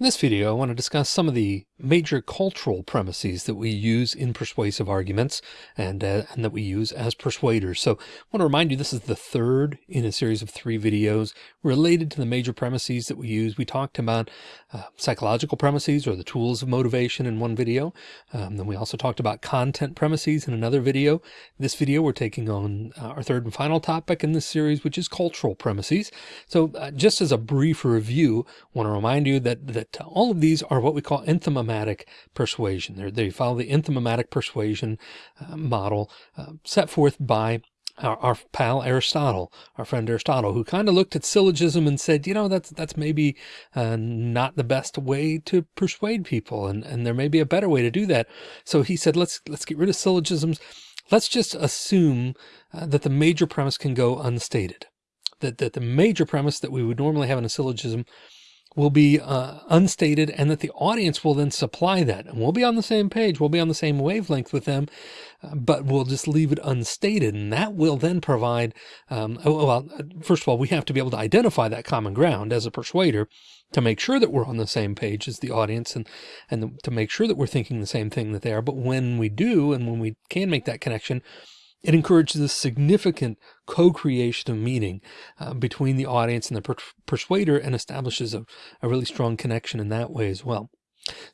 In this video, I want to discuss some of the major cultural premises that we use in persuasive arguments and, uh, and that we use as persuaders. So I want to remind you, this is the third in a series of three videos related to the major premises that we use. We talked about uh, psychological premises or the tools of motivation in one video. Um, then we also talked about content premises in another video. This video, we're taking on uh, our third and final topic in this series, which is cultural premises. So uh, just as a brief review, I want to remind you that, that all of these are what we call enthymematic persuasion. They're, they follow the enthymematic persuasion uh, model uh, set forth by our, our, pal Aristotle, our friend Aristotle, who kind of looked at syllogism and said, you know, that's that's maybe uh, not the best way to persuade people, and and there may be a better way to do that. So he said, let's let's get rid of syllogisms. Let's just assume uh, that the major premise can go unstated. That that the major premise that we would normally have in a syllogism will be uh, unstated and that the audience will then supply that and we'll be on the same page. We'll be on the same wavelength with them, uh, but we'll just leave it unstated. And that will then provide, um, oh, well, first of all, we have to be able to identify that common ground as a persuader to make sure that we're on the same page as the audience and, and to make sure that we're thinking the same thing that they are. But when we do, and when we can make that connection, it encourages a significant co-creation of meaning uh, between the audience and the per persuader and establishes a, a, really strong connection in that way as well.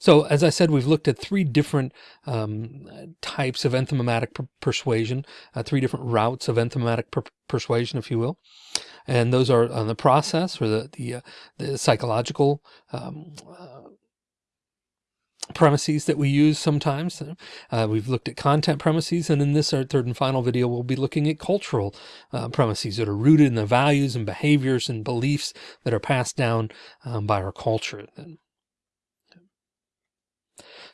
So as I said, we've looked at three different um, types of enthymematic per persuasion, uh, three different routes of enthymematic per persuasion, if you will. And those are on the process or the, the, uh, the psychological um, uh, premises that we use sometimes. Uh, we've looked at content premises, and in this our third and final video, we'll be looking at cultural uh, premises that are rooted in the values and behaviors and beliefs that are passed down um, by our culture.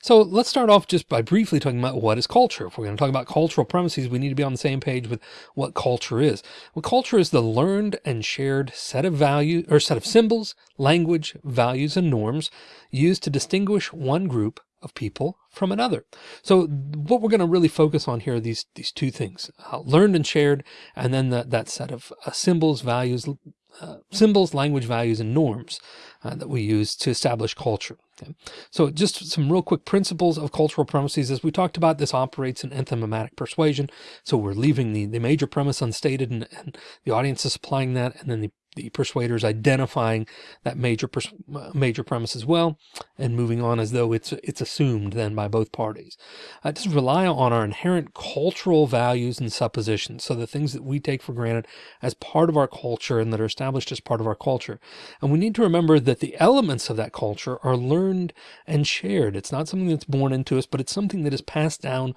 So let's start off just by briefly talking about what is culture. If we're going to talk about cultural premises, we need to be on the same page with what culture is. Well, culture is the learned and shared set of value or set of symbols, language, values, and norms used to distinguish one group of people from another. So what we're going to really focus on here are these, these two things, uh, learned and shared, and then the, that set of uh, symbols, values, uh, symbols, language, values, and norms uh, that we use to establish culture. Okay. So just some real quick principles of cultural premises. As we talked about, this operates in enthymematic persuasion. So we're leaving the, the major premise unstated and, and the audience is supplying that. And then the the persuaders identifying that major major premise as well and moving on as though it's it's assumed then by both parties. Uh, just rely on our inherent cultural values and suppositions. So the things that we take for granted as part of our culture and that are established as part of our culture. And we need to remember that the elements of that culture are learned and shared. It's not something that's born into us, but it's something that is passed down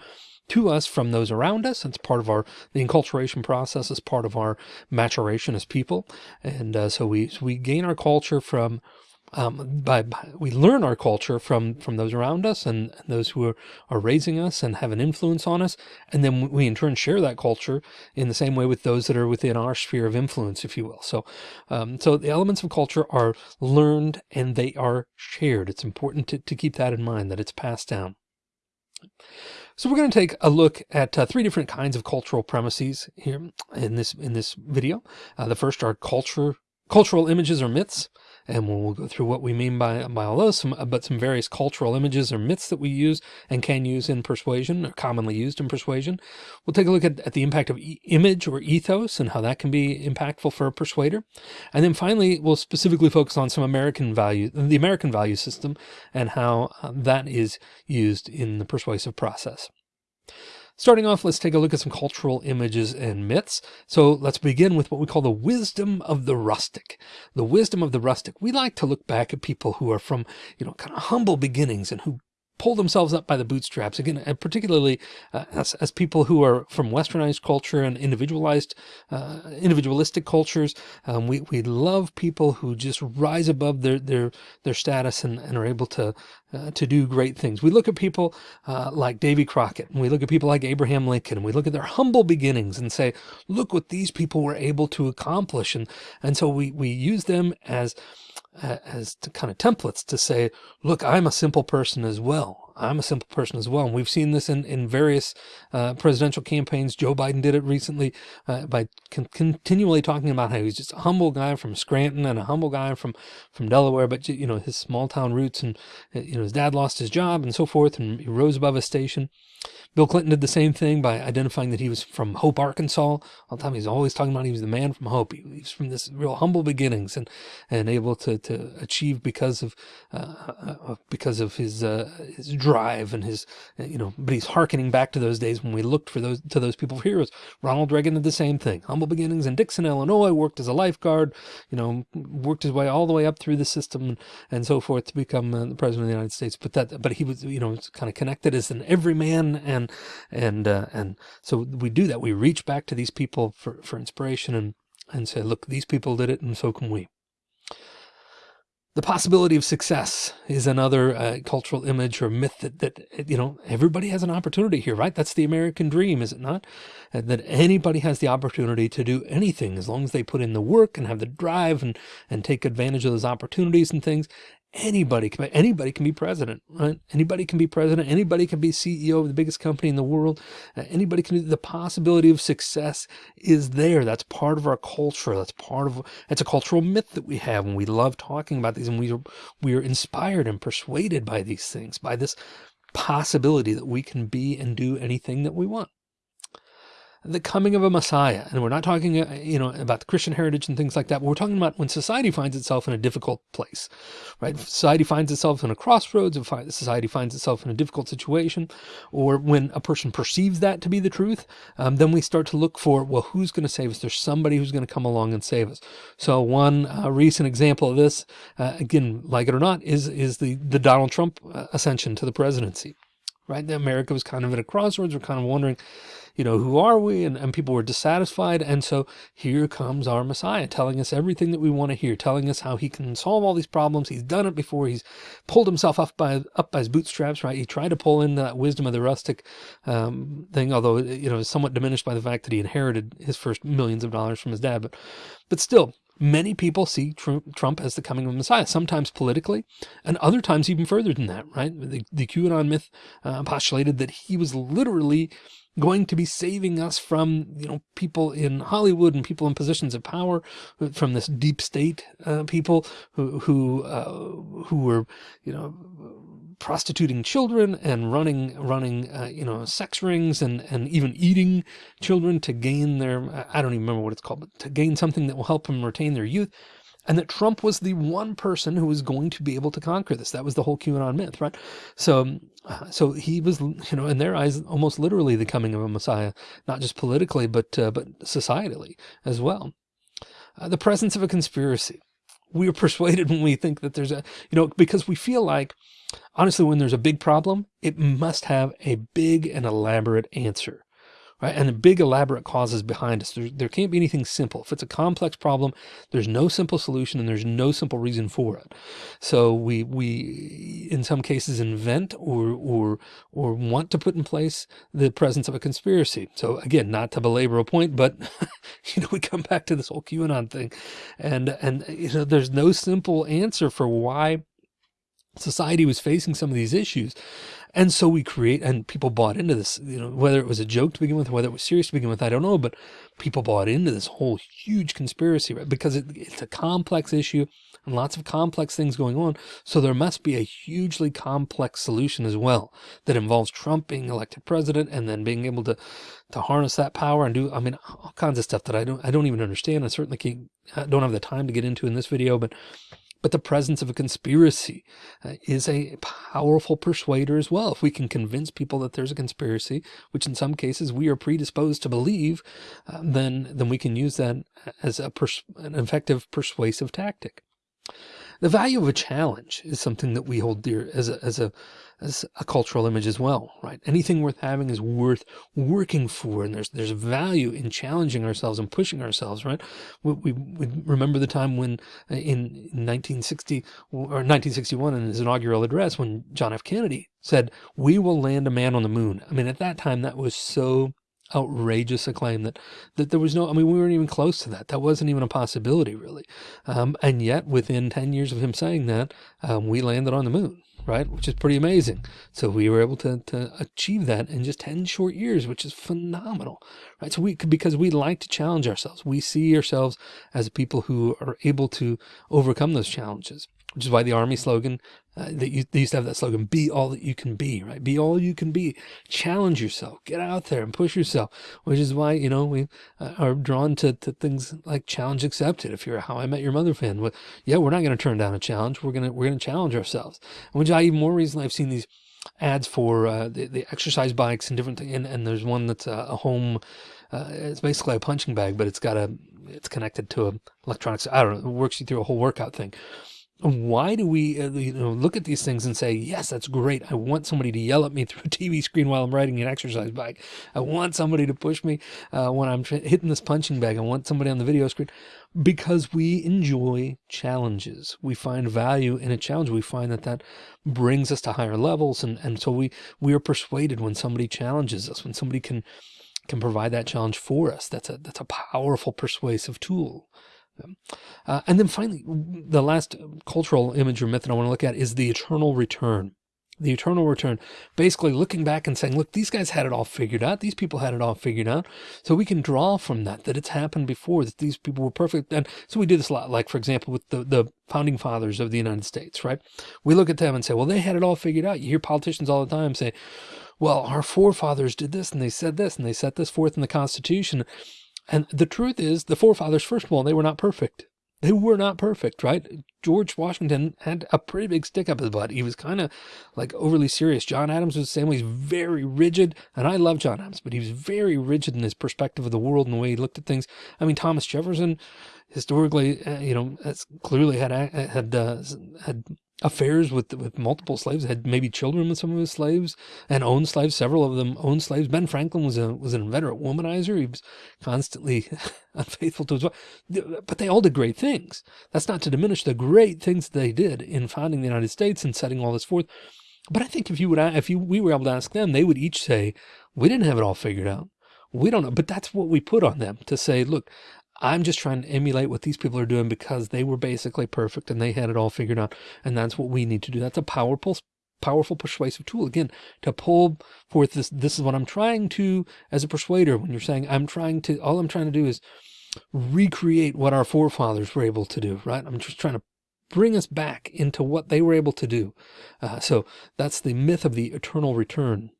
to us from those around us. It's part of our, the enculturation process is part of our maturation as people. And uh, so we, so we gain our culture from, um, by, by, we learn our culture from, from those around us and, and those who are, are raising us and have an influence on us. And then we in turn share that culture in the same way with those that are within our sphere of influence, if you will. So, um, so the elements of culture are learned and they are shared. It's important to, to keep that in mind that it's passed down. So we're going to take a look at uh, three different kinds of cultural premises here in this in this video. Uh, the first are culture, cultural images or myths and we'll go through what we mean by, by all those, some, but some various cultural images or myths that we use and can use in persuasion, or commonly used in persuasion. We'll take a look at, at the impact of e image or ethos and how that can be impactful for a persuader. And then finally, we'll specifically focus on some American value, the American value system and how uh, that is used in the persuasive process. Starting off, let's take a look at some cultural images and myths. So let's begin with what we call the wisdom of the rustic. The wisdom of the rustic. We like to look back at people who are from, you know, kind of humble beginnings and who pull themselves up by the bootstraps again, and particularly uh, as, as people who are from westernized culture and individualized, uh, individualistic cultures. Um, we, we love people who just rise above their, their, their status and, and are able to, uh, to do great things. We look at people uh, like Davy Crockett and we look at people like Abraham Lincoln and we look at their humble beginnings and say, look what these people were able to accomplish. And, and so we, we use them as, as kind of templates to say, look, I'm a simple person as well. I'm a simple person as well. And we've seen this in, in various uh, presidential campaigns. Joe Biden did it recently uh, by con continually talking about how he's just a humble guy from Scranton and a humble guy from, from Delaware, but you know, his small town roots and, uh, you know, his dad lost his job and so forth. And he rose above his station. Bill Clinton did the same thing by identifying that he was from Hope, Arkansas. All the time he's always talking about he was the man from Hope. He, was from this real humble beginnings and, and able to, to achieve because of, uh, uh because of his, uh, his drive and his, you know, but he's hearkening back to those days when we looked for those, to those people for heroes. Ronald Reagan did the same thing. Humble beginnings in Dixon, Illinois, worked as a lifeguard, you know, worked his way all the way up through the system and, and so forth to become uh, the president of the United States. But that, but he was, you know, kind of connected as an everyman and and uh, and so we do that. We reach back to these people for for inspiration and and say, look, these people did it, and so can we. The possibility of success is another uh, cultural image or myth that, that, you know, everybody has an opportunity here, right? That's the American dream, is it not? That anybody has the opportunity to do anything as long as they put in the work and have the drive and, and take advantage of those opportunities and things anybody can anybody can be president right? Anybody can be president anybody can be ceo of the biggest company in the world uh, anybody can the possibility of success is there. That's part of our culture. That's part of it's a cultural myth that we have and we love talking about these and we are we are inspired and persuaded by these things by this possibility that we can be and do anything that we want the coming of a Messiah. And we're not talking, uh, you know, about the Christian heritage and things like that. But we're talking about when society finds itself in a difficult place, right? Society finds itself in a crossroads. Society finds itself in a difficult situation, or when a person perceives that to be the truth, um, then we start to look for, well, who's going to save us? There's somebody who's going to come along and save us. So one uh, recent example of this, uh, again, like it or not, is is the the Donald Trump uh, ascension to the presidency right? America was kind of at a crossroads. We're kind of wondering, you know, who are we? And, and people were dissatisfied. And so here comes our Messiah telling us everything that we want to hear, telling us how he can solve all these problems. He's done it before. He's pulled himself up by, up by his bootstraps, right? He tried to pull in that wisdom of the rustic um, thing, although, you know, somewhat diminished by the fact that he inherited his first millions of dollars from his dad. But, but still, Many people see Trump as the coming of Messiah, sometimes politically, and other times even further than that, right? The, the QAnon myth uh, postulated that he was literally going to be saving us from, you know, people in Hollywood and people in positions of power from this deep state uh, people who, who, uh, who were, you know, prostituting children and running, running, uh, you know, sex rings and, and even eating children to gain their, I don't even remember what it's called, but to gain something that will help them retain their youth and that Trump was the one person who was going to be able to conquer this. That was the whole QAnon myth, right? So, uh, so he was, you know, in their eyes, almost literally the coming of a Messiah, not just politically, but uh, but societally as well. Uh, the presence of a conspiracy. We are persuaded when we think that there's a, you know, because we feel like, honestly, when there's a big problem, it must have a big and elaborate answer right? And the big elaborate causes behind us. There, there can't be anything simple. If it's a complex problem, there's no simple solution and there's no simple reason for it. So we, we, in some cases invent or, or, or want to put in place the presence of a conspiracy. So again, not to belabor a point, but you know, we come back to this whole QAnon thing and, and, you know, there's no simple answer for why society was facing some of these issues. And so we create, and people bought into this, you know, whether it was a joke to begin with, whether it was serious to begin with, I don't know, but people bought into this whole huge conspiracy, right? Because it, it's a complex issue and lots of complex things going on. So there must be a hugely complex solution as well that involves Trump being elected president and then being able to, to harness that power and do, I mean, all kinds of stuff that I don't, I don't even understand. I certainly can't, I don't have the time to get into in this video, but but the presence of a conspiracy uh, is a powerful persuader as well. If we can convince people that there's a conspiracy, which in some cases we are predisposed to believe, uh, then, then we can use that as a an effective persuasive tactic. The value of a challenge is something that we hold dear as a, as a, as a cultural image as well, right? Anything worth having is worth working for. And there's, there's value in challenging ourselves and pushing ourselves, right? We, we, we remember the time when uh, in 1960 or 1961 in his inaugural address, when John F. Kennedy said, we will land a man on the moon. I mean, at that time, that was so outrageous acclaim that that there was no I mean we weren't even close to that that wasn't even a possibility really um, and yet within 10 years of him saying that um, we landed on the moon right? Which is pretty amazing. So we were able to, to achieve that in just 10 short years, which is phenomenal, right? So we, because we like to challenge ourselves, we see ourselves as people who are able to overcome those challenges which is why the army slogan uh, that you, they used to have that slogan, be all that you can be, right? Be all you can be, challenge yourself, get out there and push yourself, which is why, you know, we uh, are drawn to, to things like challenge accepted. If you're a How I Met Your Mother fan, well, yeah, we're not going to turn down a challenge. We're going to, we're going to challenge ourselves. Which I even more recently, I've seen these ads for uh, the, the exercise bikes and different things. And, and there's one that's a, a home, uh, it's basically a punching bag, but it's got a, it's connected to a electronics. I don't know. It works you through a whole workout thing why do we uh, you know look at these things and say yes that's great. I want somebody to yell at me through a tv screen while i'm riding an exercise bike. I want somebody to push me uh, when i'm hitting this punching bag. I want somebody on the video screen. Because we enjoy challenges. We find value in a challenge. We find that that brings us to higher levels. And and so we we are persuaded when somebody challenges us when somebody can can provide that challenge for us. That's a that's a powerful persuasive tool uh, and then finally, the last cultural image or myth that I want to look at is the eternal return. The eternal return, basically looking back and saying, look, these guys had it all figured out. These people had it all figured out. So we can draw from that, that it's happened before, that these people were perfect. And so we do this a lot, like, for example, with the, the founding fathers of the United States, right? We look at them and say, well, they had it all figured out. You hear politicians all the time say, well, our forefathers did this and they said this and they set this forth in the Constitution. And the truth is the forefathers, first of all, they were not perfect. They were not perfect, right? George Washington had a pretty big stick up his butt. He was kind of like overly serious. John Adams was the same way. He's very rigid. And I love John Adams, but he was very rigid in his perspective of the world and the way he looked at things. I mean, Thomas Jefferson, historically, uh, you know, clearly had, had, uh, had affairs with with multiple slaves, had maybe children with some of his slaves, and owned slaves. Several of them owned slaves. Ben Franklin was a was an inveterate womanizer. He was constantly unfaithful to his wife. But they all did great things. That's not to diminish the great things they did in founding the United States and setting all this forth. But I think if you would, if you we were able to ask them, they would each say, "We didn't have it all figured out." We don't know, but that's what we put on them to say, look, I'm just trying to emulate what these people are doing because they were basically perfect and they had it all figured out. And that's what we need to do. That's a powerful, powerful persuasive tool again to pull forth this. This is what I'm trying to, as a persuader, when you're saying I'm trying to, all I'm trying to do is recreate what our forefathers were able to do, right? I'm just trying to bring us back into what they were able to do. Uh, so that's the myth of the eternal return.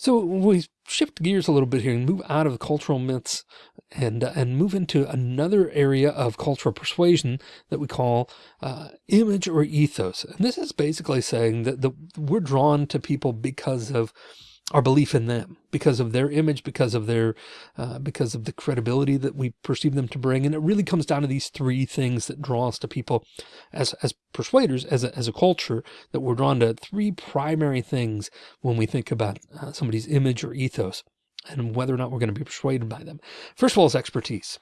So we shift gears a little bit here and move out of cultural myths and uh, and move into another area of cultural persuasion that we call uh, image or ethos. And this is basically saying that the, we're drawn to people because of our belief in them because of their image, because of their, uh, because of the credibility that we perceive them to bring. And it really comes down to these three things that draw us to people as, as persuaders, as a, as a culture that we're drawn to three primary things when we think about uh, somebody's image or ethos and whether or not we're going to be persuaded by them. First of all is expertise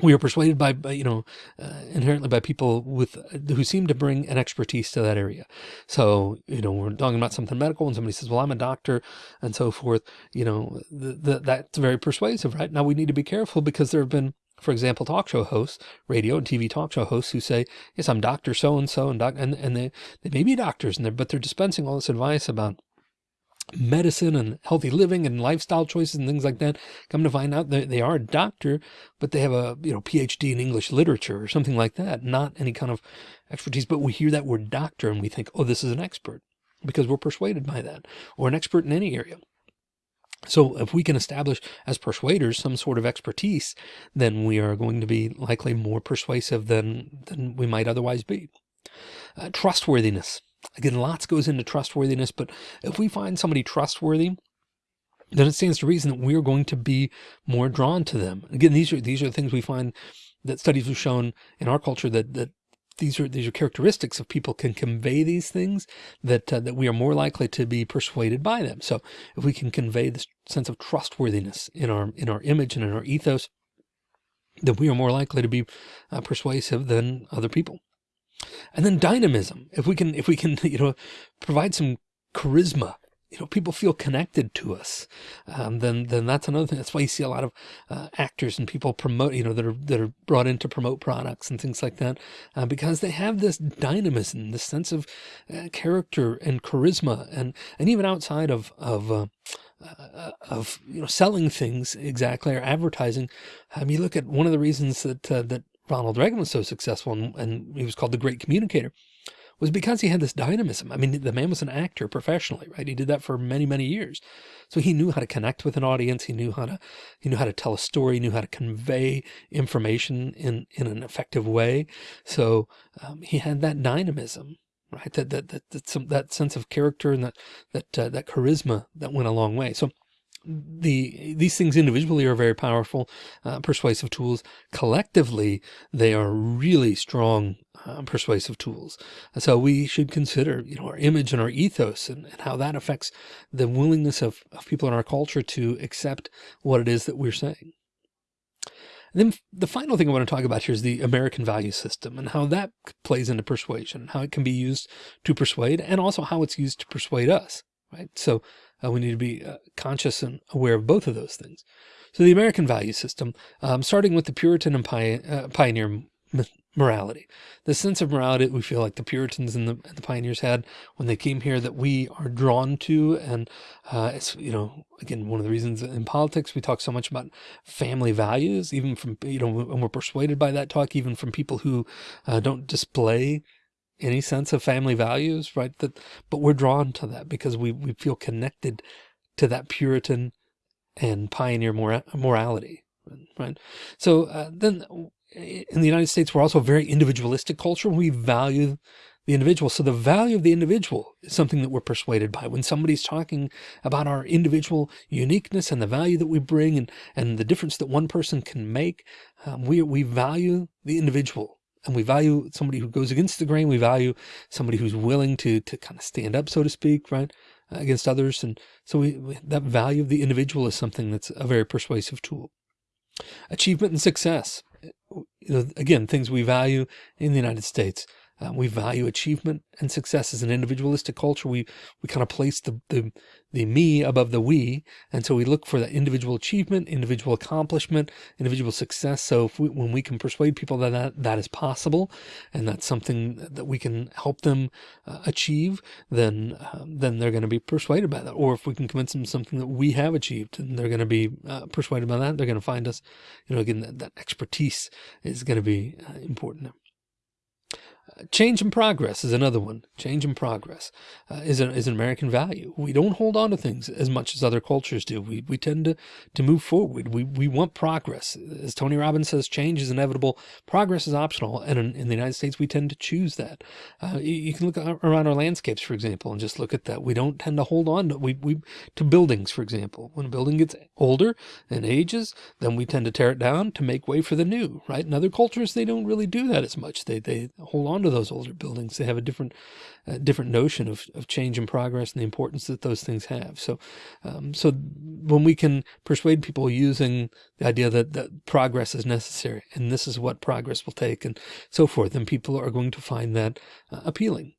we are persuaded by, by you know, uh, inherently by people with who seem to bring an expertise to that area. So, you know, we're talking about something medical and somebody says, well, I'm a doctor and so forth, you know, the, the, that's very persuasive, right? Now we need to be careful because there have been, for example, talk show hosts, radio and TV talk show hosts who say, yes, I'm Dr. So-and-so and doc, and, and they, they may be doctors and they're, but they're dispensing all this advice about medicine and healthy living and lifestyle choices and things like that. Come to find out that they are a doctor, but they have a you know PhD in English literature or something like that, not any kind of expertise. But we hear that word doctor and we think, oh, this is an expert because we're persuaded by that or an expert in any area. So if we can establish as persuaders some sort of expertise, then we are going to be likely more persuasive than, than we might otherwise be. Uh, trustworthiness. Again, lots goes into trustworthiness, but if we find somebody trustworthy, then it stands to reason that we're going to be more drawn to them. Again, these are these are the things we find that studies have shown in our culture that that these are these are characteristics of people can convey these things that uh, that we are more likely to be persuaded by them. So if we can convey this sense of trustworthiness in our in our image and in our ethos, then we are more likely to be uh, persuasive than other people. And then dynamism. If we can, if we can, you know, provide some charisma you know, people feel connected to us, um, then then that's another thing. That's why you see a lot of uh, actors and people promote, you know, that are that are brought in to promote products and things like that, uh, because they have this dynamism, this sense of uh, character and charisma, and and even outside of of uh, uh, of you know selling things exactly or advertising. Um, you look at one of the reasons that uh, that Ronald Reagan was so successful and, and he was called the great communicator was because he had this dynamism. I mean, the man was an actor professionally, right? He did that for many, many years. So he knew how to connect with an audience. He knew how to, he knew how to tell a story, he knew how to convey information in, in an effective way. So um, he had that dynamism, right? That, that, that, that, some, that sense of character and that, that, uh, that charisma that went a long way. So the these things individually are very powerful uh, persuasive tools. Collectively they are really strong uh, persuasive tools. So we should consider you know our image and our ethos and, and how that affects the willingness of, of people in our culture to accept what it is that we're saying. And then the final thing I want to talk about here is the American value system and how that plays into persuasion, how it can be used to persuade and also how it's used to persuade us, right? So uh, we need to be uh, conscious and aware of both of those things. So the American value system, um, starting with the Puritan and pi uh, pioneer morality, the sense of morality we feel like the Puritans and the, and the, pioneers had when they came here that we are drawn to. And uh, it's, you know, again, one of the reasons in politics, we talk so much about family values, even from, you know, and we're persuaded by that talk, even from people who uh, don't display any sense of family values, right? That, but we're drawn to that because we, we feel connected to that Puritan and pioneer mora morality, right? So uh, then in the United States, we're also a very individualistic culture. We value the individual. So the value of the individual is something that we're persuaded by when somebody's talking about our individual uniqueness and the value that we bring and, and the difference that one person can make. Um, we, we value the individual and we value somebody who goes against the grain. We value somebody who's willing to, to kind of stand up, so to speak, right, uh, against others. And so we, we, that value of the individual is something that's a very persuasive tool. Achievement and success. Uh, know, again, things we value in the United States. Uh, we value achievement and success as an individualistic culture. We we kind of place the, the the me above the we, and so we look for that individual achievement, individual accomplishment, individual success. So we, when we can persuade people that, that that is possible, and that's something that we can help them uh, achieve, then um, then they're going to be persuaded by that. Or if we can convince them something that we have achieved, and they're going to be uh, persuaded by that, they're going to find us. You know, again, that, that expertise is going to be Change in progress is another one. Change in progress uh, is, a, is an American value. We don't hold on to things as much as other cultures do. We, we tend to, to move forward. We, we want progress. As Tony Robbins says, change is inevitable. Progress is optional. And in, in the United States, we tend to choose that. Uh, you, you, can look around our landscapes, for example, and just look at that. We don't tend to hold on to, we, we, to buildings, for example. When a building gets older and ages, then we tend to tear it down to make way for the new, right? In other cultures, they don't really do that as much. They, they hold on to those older buildings. They have a different, uh, different notion of, of change and progress and the importance that those things have. So, um, so when we can persuade people using the idea that, that progress is necessary and this is what progress will take and so forth, then people are going to find that uh, appealing.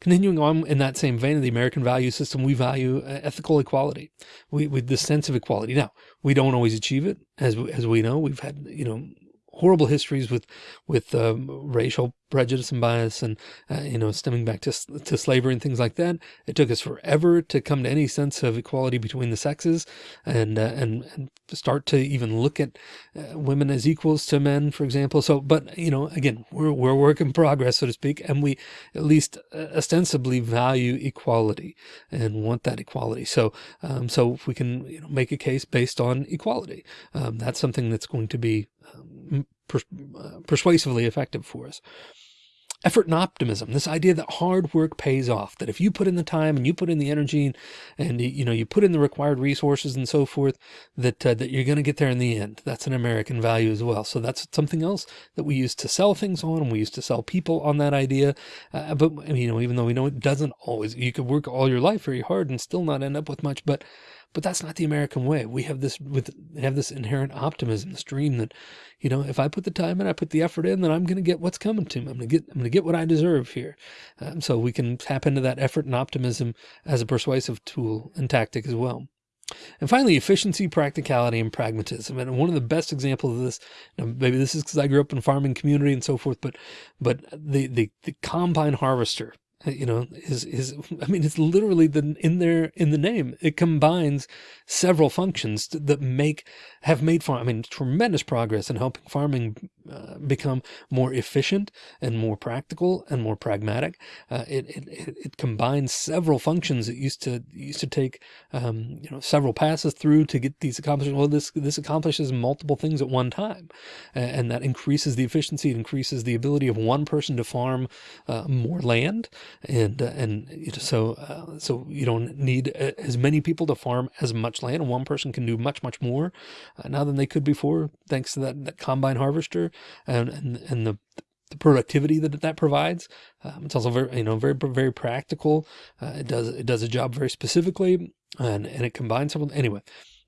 Continuing on in that same vein of the American value system, we value uh, ethical equality. We, with the sense of equality. Now, we don't always achieve it, as as we know. We've had you know horrible histories with with um, racial prejudice and bias and, uh, you know, stemming back to, to slavery and things like that. It took us forever to come to any sense of equality between the sexes and, uh, and, and start to even look at uh, women as equals to men, for example. So, but, you know, again, we're, we're a work in progress, so to speak, and we at least uh, ostensibly value equality and want that equality. So, um, so if we can you know, make a case based on equality, um, that's something that's going to be um, uh, persuasively effective for us effort and optimism, this idea that hard work pays off, that if you put in the time and you put in the energy and, and you know, you put in the required resources and so forth, that, uh, that you're going to get there in the end. That's an American value as well. So that's something else that we used to sell things on and we used to sell people on that idea. Uh, but you know, even though we know it doesn't always, you could work all your life very hard and still not end up with much, but but that's not the American way. We have this with have this inherent optimism, this dream that, you know, if I put the time in, I put the effort in, then I'm going to get what's coming to me. I'm going to get I'm going to get what I deserve here. Um, so we can tap into that effort and optimism as a persuasive tool and tactic as well. And finally, efficiency, practicality, and pragmatism. And one of the best examples of this, maybe this is because I grew up in farming community and so forth, but but the the, the combine harvester you know, is, is, I mean, it's literally the, in there, in the name, it combines several functions that make, have made farm, I mean, tremendous progress in helping farming uh, become more efficient and more practical and more pragmatic. Uh, it, it, it combines several functions that used to, used to take, um, you know, several passes through to get these accomplished. Well, this, this accomplishes multiple things at one time. and that increases the efficiency, it increases the ability of one person to farm uh, more land and uh, and so uh, so you don't need uh, as many people to farm as much land and one person can do much much more uh, now than they could before thanks to that, that combine harvester and and, and the the productivity that that provides. Um, it's also very, you know, very, very practical. Uh, it does, it does a job very specifically and, and it combines several, anyway,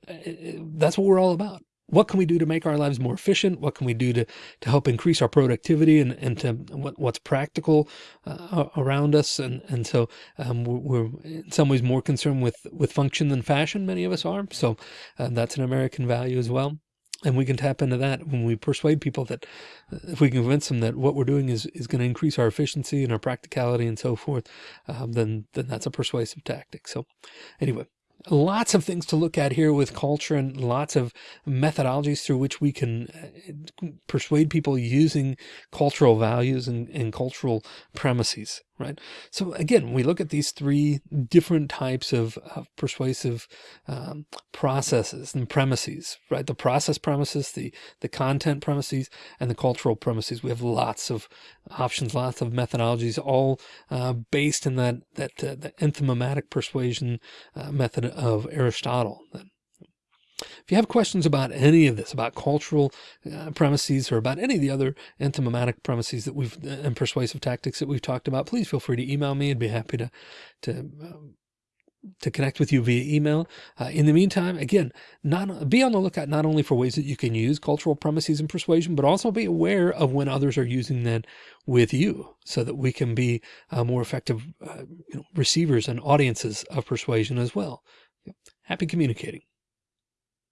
it, uh, that's what we're all about what can we do to make our lives more efficient? What can we do to, to help increase our productivity and, and to what, what's practical uh, around us? And, and so um, we're, in some ways more concerned with, with function than fashion. Many of us are. So uh, that's an American value as well. And we can tap into that when we persuade people that uh, if we convince them that what we're doing is, is going to increase our efficiency and our practicality and so forth, um, then, then that's a persuasive tactic. So anyway, lots of things to look at here with culture and lots of methodologies through which we can uh, persuade people using cultural values and, and cultural premises right? So again, we look at these three different types of, of persuasive um, processes and premises, right? The process premises, the, the content premises, and the cultural premises. We have lots of options, lots of methodologies, all uh, based in that, that uh, the enthymematic persuasion uh, method of Aristotle. If you have questions about any of this, about cultural uh, premises or about any of the other enthymematic premises that we've uh, and persuasive tactics that we've talked about, please feel free to email me. I'd be happy to, to, um, to connect with you via email. Uh, in the meantime, again, not be on the lookout not only for ways that you can use cultural premises and persuasion, but also be aware of when others are using that with you so that we can be uh, more effective uh, you know, receivers and audiences of persuasion as well. Happy communicating.